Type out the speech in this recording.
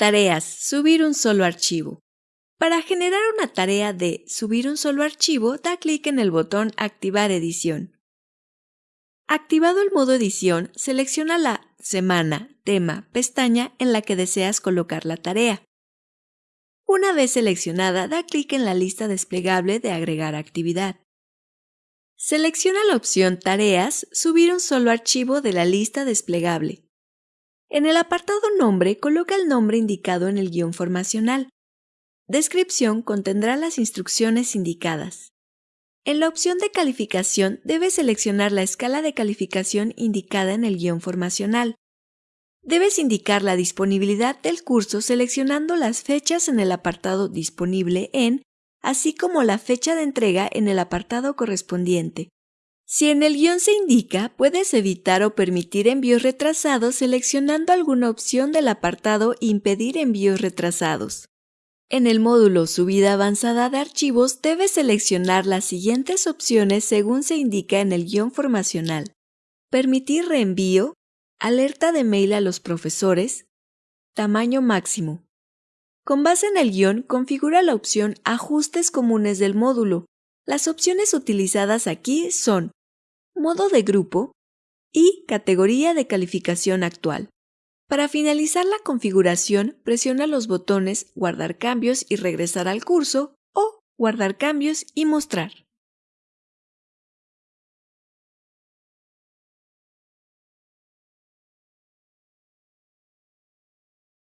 Tareas. Subir un solo archivo. Para generar una tarea de subir un solo archivo, da clic en el botón Activar edición. Activado el modo edición, selecciona la semana, tema, pestaña en la que deseas colocar la tarea. Una vez seleccionada, da clic en la lista desplegable de Agregar actividad. Selecciona la opción Tareas, subir un solo archivo de la lista desplegable. En el apartado Nombre, coloca el nombre indicado en el guion formacional. Descripción contendrá las instrucciones indicadas. En la opción de calificación debes seleccionar la escala de calificación indicada en el guion formacional. Debes indicar la disponibilidad del curso seleccionando las fechas en el apartado Disponible en así como la fecha de entrega en el apartado correspondiente. Si en el guion se indica, puedes evitar o permitir envíos retrasados seleccionando alguna opción del apartado Impedir envíos retrasados. En el módulo Subida avanzada de archivos debes seleccionar las siguientes opciones según se indica en el guion formacional. Permitir reenvío, alerta de mail a los profesores, tamaño máximo, con base en el guion, configura la opción Ajustes comunes del módulo. Las opciones utilizadas aquí son Modo de grupo y Categoría de calificación actual. Para finalizar la configuración, presiona los botones Guardar cambios y regresar al curso o Guardar cambios y mostrar.